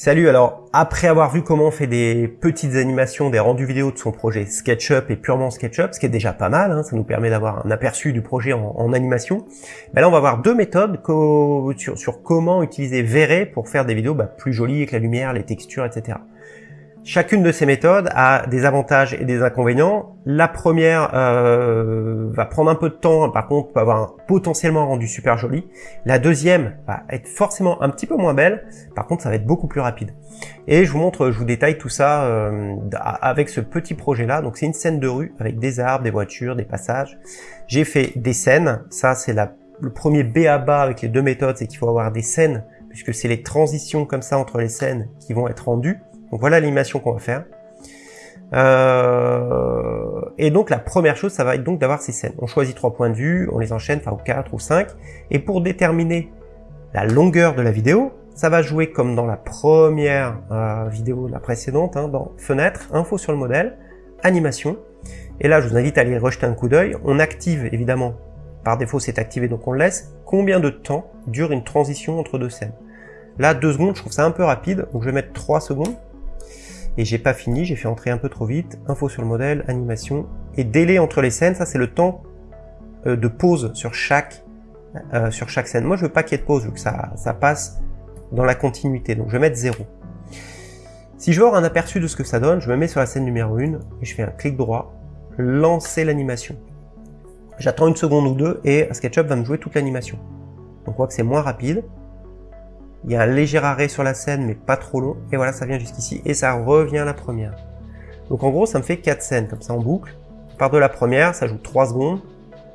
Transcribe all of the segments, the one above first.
Salut, alors après avoir vu comment on fait des petites animations, des rendus vidéo de son projet SketchUp et purement SketchUp, ce qui est déjà pas mal, hein, ça nous permet d'avoir un aperçu du projet en, animation, ben là on va voir deux méthodes sur, comment utiliser Vray pour faire des vidéos bah, plus jolies avec la lumière, les textures, etc. Chacune de ces méthodes a des avantages et des inconvénients. La première euh, va prendre un peu de temps, par contre peut avoir un, potentiellement rendu super joli. La deuxième va être forcément un petit peu moins belle, par contre ça va être beaucoup plus rapide. Et je vous montre, je vous détaille tout ça euh, avec ce petit projet là. Donc c'est une scène de rue avec des arbres, des voitures, des passages. J'ai fait des scènes, ça c'est le premier B à bas avec les deux méthodes, c'est qu'il faut avoir des scènes, puisque c'est les transitions comme ça entre les scènes qui vont être rendues. Donc voilà l'animation qu'on va faire. Euh, et donc la première chose, ça va être donc d'avoir ces scènes. On choisit trois points de vue, on les enchaîne, enfin ou quatre ou cinq. Et pour déterminer la longueur de la vidéo, ça va jouer comme dans la première euh, vidéo, la précédente, hein, dans Fenêtre, Info sur le modèle, Animation. Et là, je vous invite à aller rejeter un coup d'œil. On active, évidemment, par défaut c'est activé, donc on le laisse. Combien de temps dure une transition entre deux scènes? Là, deux secondes, je trouve ça un peu rapide, donc je vais mettre trois secondes et j'ai pas fini, j'ai fait entrer un peu trop vite, info sur le modèle, animation, et délai entre les scènes, ça c'est le temps euh, de pause sur chaque, euh, sur chaque scène. Moi je veux pas qu'il y ait de pause, vu que ça, ça passe dans la continuité, donc je vais mettre 0. Si je veux avoir un aperçu de ce que ça donne, je me mets sur la scène numéro 1, et je fais un clic droit, lancer l'animation. J'attends une seconde ou deux, et SketchUp va me jouer toute l'animation. On voit que c'est moins rapide, il y a un léger arrêt sur la scène, mais pas trop long. Et voilà, ça vient jusqu'ici. Et ça revient la première. Donc en gros, ça me fait 4 scènes, comme ça en boucle. Par de la première, ça joue 3 secondes.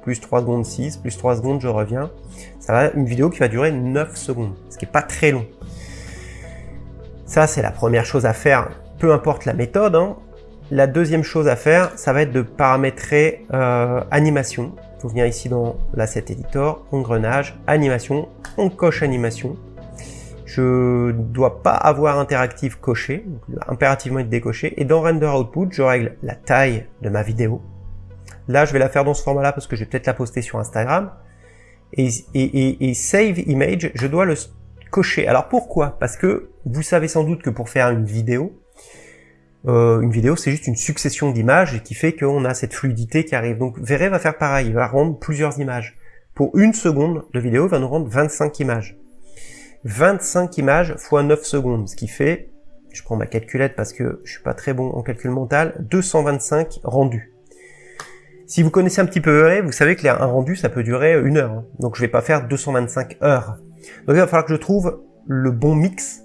Plus 3 secondes 6, plus 3 secondes, je reviens. Ça va une vidéo qui va durer 9 secondes, ce qui est pas très long. Ça, c'est la première chose à faire, peu importe la méthode. Hein. La deuxième chose à faire, ça va être de paramétrer euh, animation. Il faut venir ici dans l'asset editor, engrenage, animation, on coche animation. Je dois pas avoir interactif coché, donc impérativement être décoché. Et dans Render Output, je règle la taille de ma vidéo. Là, je vais la faire dans ce format-là parce que je vais peut-être la poster sur Instagram. Et, Save Image, je dois le cocher. Alors pourquoi? Parce que vous savez sans doute que pour faire une vidéo, euh, une vidéo c'est juste une succession d'images qui fait qu'on a cette fluidité qui arrive. Donc Vray va faire pareil, il va rendre plusieurs images. Pour une seconde de vidéo, il va nous rendre 25 images. 25 images fois 9 secondes, ce qui fait, je prends ma calculette parce que je suis pas très bon en calcul mental, 225 rendus. Si vous connaissez un petit peu vous savez que un rendu, ça peut durer une heure. Hein. Donc je vais pas faire 225 heures. Donc il va falloir que je trouve le bon mix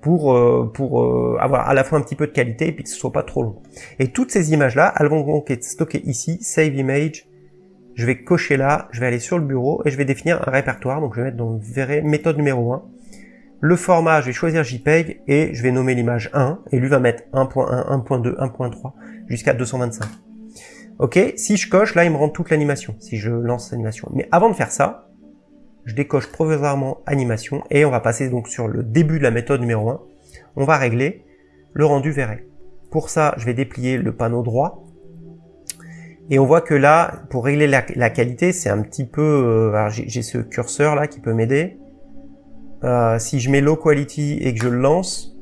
pour, euh, pour euh, avoir à la fois un petit peu de qualité et puis que ce soit pas trop long. Et toutes ces images-là, elles vont donc être stockées ici, Save Image, je vais cocher là, je vais aller sur le bureau et je vais définir un répertoire. Donc je vais mettre dans le méthode numéro 1. Le format, je vais choisir JPEG et je vais nommer l'image 1 et lui va mettre 1.1, 1.2, 1.3 jusqu'à 225. Ok, si je coche, là il me rend toute l'animation, si je lance l'animation. Mais avant de faire ça, je décoche provisoirement animation et on va passer donc sur le début de la méthode numéro 1. On va régler le rendu verré. Pour ça, je vais déplier le panneau droit et on voit que là, pour régler la, qualité, c'est un petit peu... Euh, j'ai ce curseur là qui peut m'aider. Euh, si je mets low quality et que je le lance,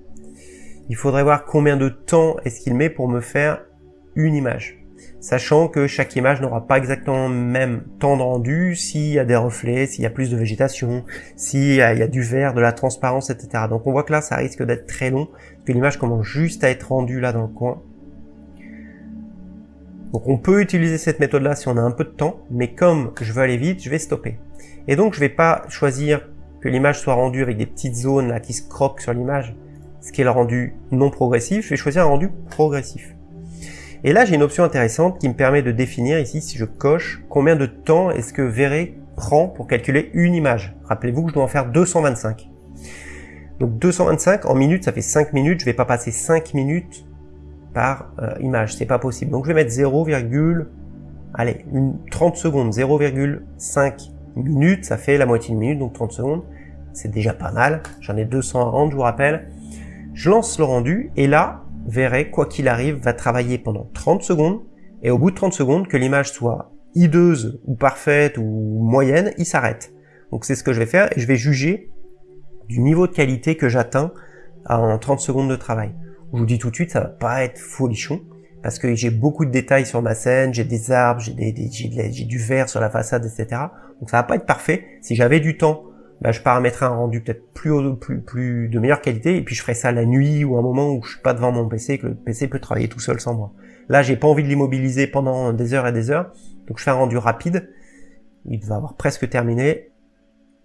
il faudrait voir combien de temps est-ce qu'il met pour me faire une image. Sachant que chaque image n'aura pas exactement le même temps de rendu, s'il y a des reflets, s'il y a plus de végétation, s'il y, a du vert, de la transparence, etc. Donc on voit que là, ça risque d'être très long, que l'image commence juste à être rendue là dans le coin. Donc on peut utiliser cette méthode-là si on a un peu de temps, mais comme je veux aller vite, je vais stopper. Et donc je vais pas choisir que l'image soit rendue avec des petites zones là qui se croquent sur l'image, ce qui est le rendu non progressif, je vais choisir un rendu progressif. Et là j'ai une option intéressante qui me permet de définir ici, si je coche, combien de temps est-ce que Vray prend pour calculer une image. Rappelez-vous que je dois en faire 225. Donc 225 en minutes, ça fait 5 minutes, je vais pas passer 5 minutes par euh, image, c'est pas possible. Donc je vais mettre 0, allez, une 30 secondes, 0,5 minutes, ça fait la moitié de minute, donc 30 secondes, c'est déjà pas mal. J'en ai 200 à rendre, je vous rappelle. Je lance le rendu, et là, verrez, quoi qu'il arrive, va travailler pendant 30 secondes, et au bout de 30 secondes, que l'image soit hideuse, ou parfaite, ou moyenne, il s'arrête. Donc c'est ce que je vais faire, et je vais juger du niveau de qualité que j'atteins en 30 secondes de travail. Je vous dis tout de suite, ça va pas être folichon, parce que j'ai beaucoup de détails sur ma scène, j'ai des arbres, j'ai des, j'ai du verre sur la façade, etc. Donc ça va pas être parfait. Si j'avais du temps, bah, je paramétrerais un rendu peut-être plus, plus, plus de meilleure qualité, et puis je ferai ça la nuit ou un moment où je suis pas devant mon PC, que le PC peut travailler tout seul sans moi. Là, j'ai pas envie de l'immobiliser pendant des heures et des heures, donc je fais un rendu rapide. Il va avoir presque terminé.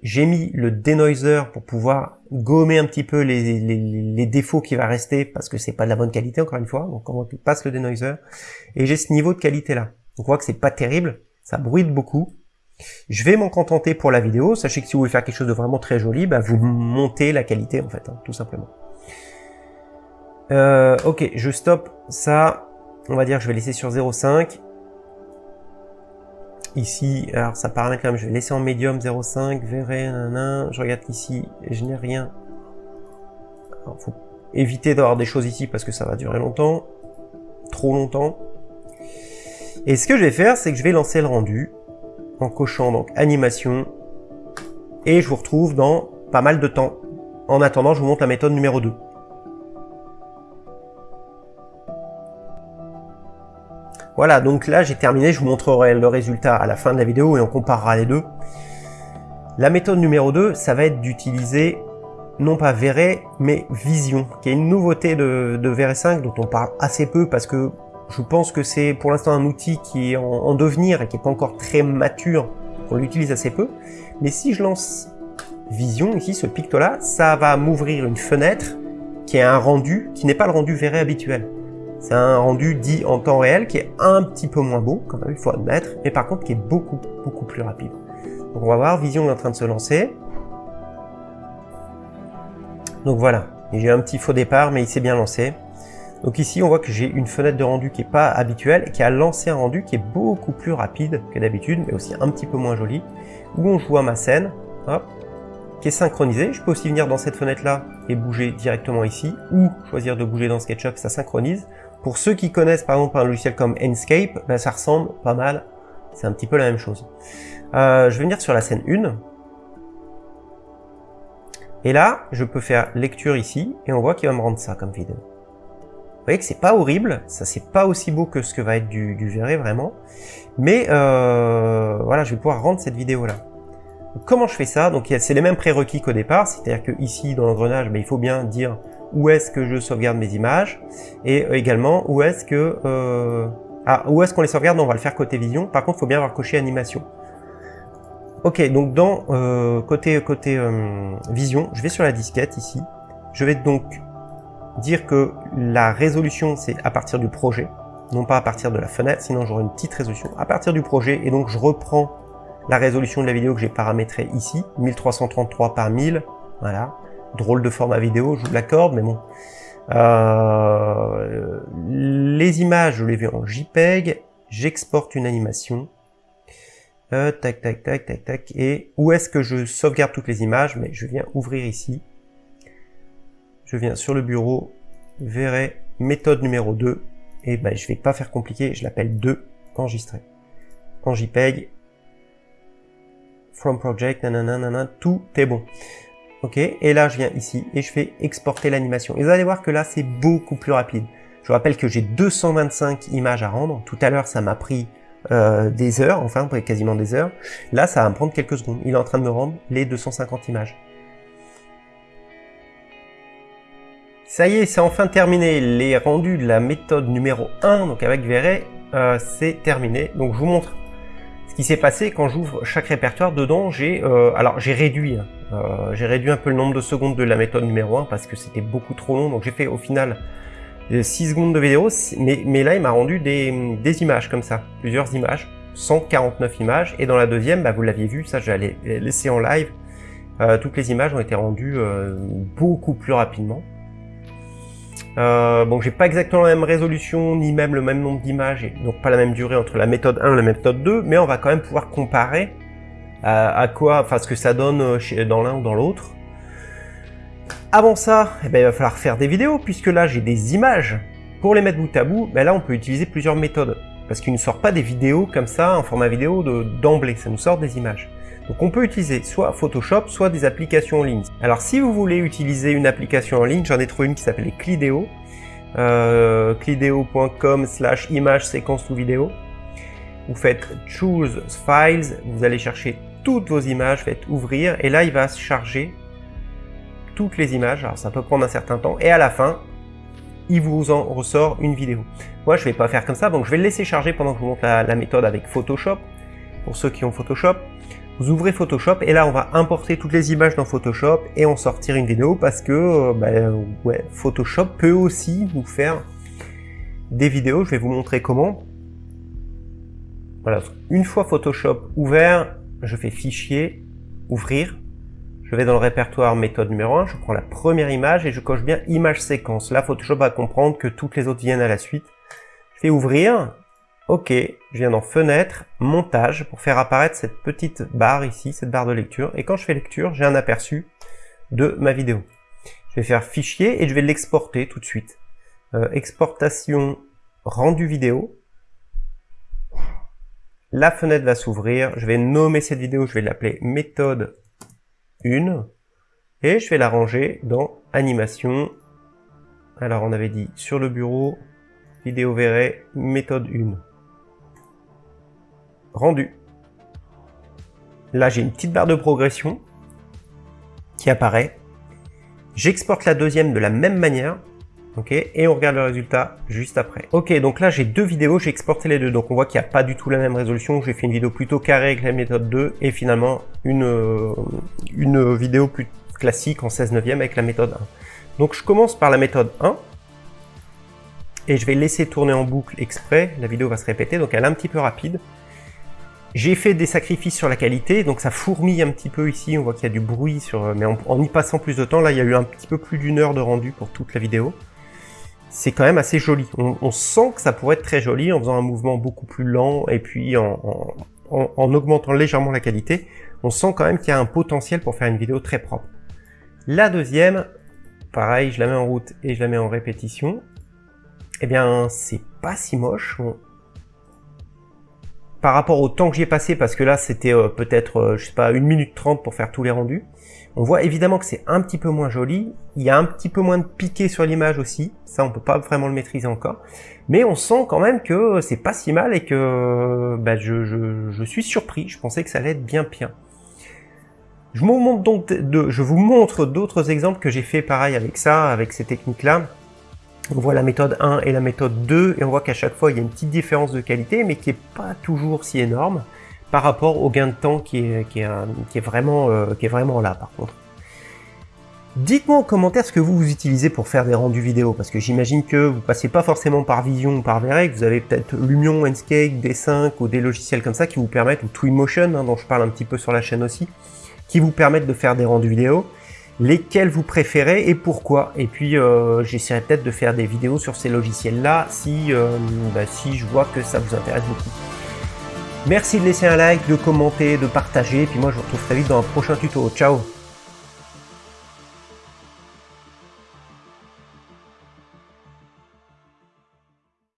J'ai mis le denoiser pour pouvoir gommer un petit peu les, défauts qui va rester parce que c'est pas de la bonne qualité encore une fois. Donc on passe le denoiser et j'ai ce niveau de qualité là. on voit que c'est pas terrible, ça bruite beaucoup. Je vais m'en contenter pour la vidéo. Sachez que si vous voulez faire quelque chose de vraiment très joli, bah vous montez la qualité en fait, hein, tout simplement. Euh, ok, je stoppe ça. On va dire je vais laisser sur 0,5. Ici, alors ça paraît quand même, je vais laisser en médium 0,5, verrez, nanana. je regarde ici, je n'ai rien. Il faut éviter d'avoir des choses ici parce que ça va durer longtemps, trop longtemps. Et ce que je vais faire, c'est que je vais lancer le rendu en cochant donc animation et je vous retrouve dans pas mal de temps. En attendant, je vous montre la méthode numéro 2. Voilà, donc là j'ai terminé, je vous montrerai le résultat à la fin de la vidéo et on comparera les deux. La méthode numéro 2, ça va être d'utiliser non pas Vray, mais Vision, qui est une nouveauté de, de 5 dont on parle assez peu parce que je pense que c'est pour l'instant un outil qui est en, devenir et qui n'est pas encore très mature, on l'utilise assez peu. Mais si je lance Vision, ici, ce picto-là, ça va m'ouvrir une fenêtre qui est un rendu qui n'est pas le rendu Vray habituel. C'est un rendu dit en temps réel qui est un petit peu moins beau, quand même, il faut admettre, mais par contre qui est beaucoup, beaucoup plus rapide. Donc on va voir, Vision est en train de se lancer. Donc voilà, j'ai un petit faux départ, mais il s'est bien lancé. Donc ici, on voit que j'ai une fenêtre de rendu qui n'est pas habituelle, qui a lancé un rendu qui est beaucoup plus rapide que d'habitude, mais aussi un petit peu moins joli, où on joue à ma scène, hop, qui est synchronisé. Je peux aussi venir dans cette fenêtre-là et bouger directement ici, ou choisir de bouger dans SketchUp, ça synchronise. Pour ceux qui connaissent par exemple un logiciel comme Enscape, ben, ça ressemble pas mal, c'est un petit peu la même chose. Euh, je vais venir sur la scène 1. Et là, je peux faire lecture ici, et on voit qu'il va me rendre ça comme vidéo. Vous voyez que c'est pas horrible, ça c'est pas aussi beau que ce que va être du, du vraiment, mais euh, voilà, je vais pouvoir rendre cette vidéo là. comment je fais ça? Donc c'est les mêmes prérequis qu'au départ, c'est-à-dire que ici dans l'engrenage, ben, il faut bien dire où est-ce que je sauvegarde mes images et également où est-ce que euh, ah, où est-ce qu'on les sauvegarde On va le faire côté vision. Par contre, il faut bien avoir coché animation. Ok, donc dans euh, côté côté euh, vision, je vais sur la disquette ici. Je vais donc dire que la résolution c'est à partir du projet, non pas à partir de la fenêtre, sinon j'aurai une petite résolution à partir du projet et donc je reprends la résolution de la vidéo que j'ai paramétrée ici, 1333 par 1000, voilà drôle de format vidéo, je vous l'accorde, mais bon. Euh, les images, je les vais en JPEG, j'exporte une animation. Euh, tac, tac, tac, tac, tac. Et où est-ce que je sauvegarde toutes les images? Mais je viens ouvrir ici. Je viens sur le bureau, verrai méthode numéro 2. Et ben, je vais pas faire compliqué, je l'appelle 2, enregistrer. En JPEG, from project, nanana, tout est bon. Ok, et là je viens ici et je fais exporter l'animation. Et vous allez voir que là c'est beaucoup plus rapide. Je vous rappelle que j'ai 225 images à rendre. Tout à l'heure ça m'a pris euh, des heures, enfin quasiment des heures. Là ça va me prendre quelques secondes. Il est en train de me rendre les 250 images. Ça y est, c'est enfin terminé. Les rendus de la méthode numéro 1, donc avec Verret, euh, c'est terminé. Donc je vous montre ce qui s'est passé quand j'ouvre chaque répertoire. Dedans, j'ai euh, alors j'ai réduit hein, euh, j'ai réduit un peu le nombre de secondes de la méthode numéro 1 parce que c'était beaucoup trop long. Donc j'ai fait au final 6 euh, secondes de vidéo, mais, là il m'a rendu des, images comme ça, plusieurs images, 149 images. Et dans la deuxième, bah, vous l'aviez vu, ça j'allais laisser en live. Euh, toutes les images ont été rendues euh, beaucoup plus rapidement. Euh, bon, j'ai pas exactement la même résolution, ni même le même nombre d'images, donc pas la même durée entre la méthode 1 et la méthode 2, mais on va quand même pouvoir comparer à, quoi, enfin ce que ça donne euh, dans l'un ou dans l'autre. Avant ça, eh ben, il va falloir faire des vidéos, puisque là j'ai des images. Pour les mettre bout à bout, ben là on peut utiliser plusieurs méthodes, parce qu'il ne sort pas des vidéos comme ça, en format vidéo d'emblée, ça nous sort des images. Donc on peut utiliser soit Photoshop, soit des applications en ligne. Alors si vous voulez utiliser une application en ligne, j'en ai trouvé une qui s'appelle Clideo, euh, clideo.com slash image séquence ou vidéo. Vous faites Choose Files, vous allez chercher toutes vos images, faites ouvrir, et là il va se charger toutes les images, alors ça peut prendre un certain temps, et à la fin, il vous en ressort une vidéo. Moi, je vais pas faire comme ça, donc je vais le laisser charger pendant que je vous montre la, méthode avec Photoshop. Pour ceux qui ont Photoshop, vous ouvrez Photoshop et là, on va importer toutes les images dans Photoshop et en sortir une vidéo parce que euh, ouais, Photoshop peut aussi vous faire des vidéos. Je vais vous montrer comment. Voilà, une fois Photoshop ouvert, je fais Fichier, Ouvrir. Je vais dans le répertoire méthode numéro 1, je prends la première image et je coche bien image séquence. Là, Photoshop va comprendre que toutes les autres viennent à la suite. Je fais ouvrir. OK, je viens dans fenêtre, montage pour faire apparaître cette petite barre ici, cette barre de lecture. Et quand je fais lecture, j'ai un aperçu de ma vidéo. Je vais faire fichier et je vais l'exporter tout de suite. Euh, exportation rendu vidéo. La fenêtre va s'ouvrir. Je vais nommer cette vidéo, je vais l'appeler méthode une et je vais la ranger dans animation. Alors on avait dit sur le bureau, vidéo verrez, méthode 1. Rendu. Là j'ai une petite barre de progression qui apparaît. J'exporte la deuxième de la même manière. Et on regarde le résultat juste après. Ok, donc là j'ai deux vidéos, j'ai exporté les deux, donc on voit qu'il n'y a pas du tout la même résolution. J'ai fait une vidéo plutôt carrée avec la méthode 2 et finalement une, euh, une vidéo plus classique en 16 neuvième avec la méthode 1. Donc je commence par la méthode 1 et je vais laisser tourner en boucle exprès. La vidéo va se répéter, donc elle est un petit peu rapide. J'ai fait des sacrifices sur la qualité, donc ça fourmille un petit peu ici, on voit qu'il y a du bruit, sur, mais en, y passant plus de temps, là il y a eu un petit peu plus d'une heure de rendu pour toute la vidéo c'est quand même assez joli. On, sent que ça pourrait être très joli en faisant un mouvement beaucoup plus lent et puis en, augmentant légèrement la qualité. On sent quand même qu'il y a un potentiel pour faire une vidéo très propre. La deuxième, pareil, je la mets en route et je la mets en répétition. Eh bien, c'est pas si moche. Par rapport au temps que j'y ai passé, parce que là, c'était euh, peut-être, euh, je sais pas, 1 minute 30 pour faire tous les rendus. On voit évidemment que c'est un petit peu moins joli, il y a un petit peu moins de piqué sur l'image aussi, ça on peut pas vraiment le maîtriser encore, mais on sent quand même que c'est pas si mal et que bah, je, suis surpris, je pensais que ça allait être bien bien. Je, montre donc de, je vous montre d'autres exemples que j'ai fait pareil avec ça, avec ces techniques-là. On voit la méthode 1 et la méthode 2, et on voit qu'à chaque fois il y a une petite différence de qualité, mais qui est pas toujours si énorme par rapport au gain de temps qui est, vraiment, euh, qui est vraiment là par contre. Dites-moi en commentaire ce que vous, vous utilisez pour faire des rendus vidéo, parce que j'imagine que vous passez pas forcément par Vision ou par que vous avez peut-être Lumion, Enscape, D5 ou des logiciels comme ça qui vous permettent, ou Twinmotion, hein, dont je parle un petit peu sur la chaîne aussi, qui vous permettent de faire des rendus vidéo, lesquels vous préférez et pourquoi? Et puis euh, j'essaierai peut-être de faire des vidéos sur ces logiciels-là si, euh, bah, si je vois que ça vous intéresse beaucoup. Merci de laisser un like, de commenter, de partager. Et puis moi, je vous retrouve très vite dans un prochain tuto. Ciao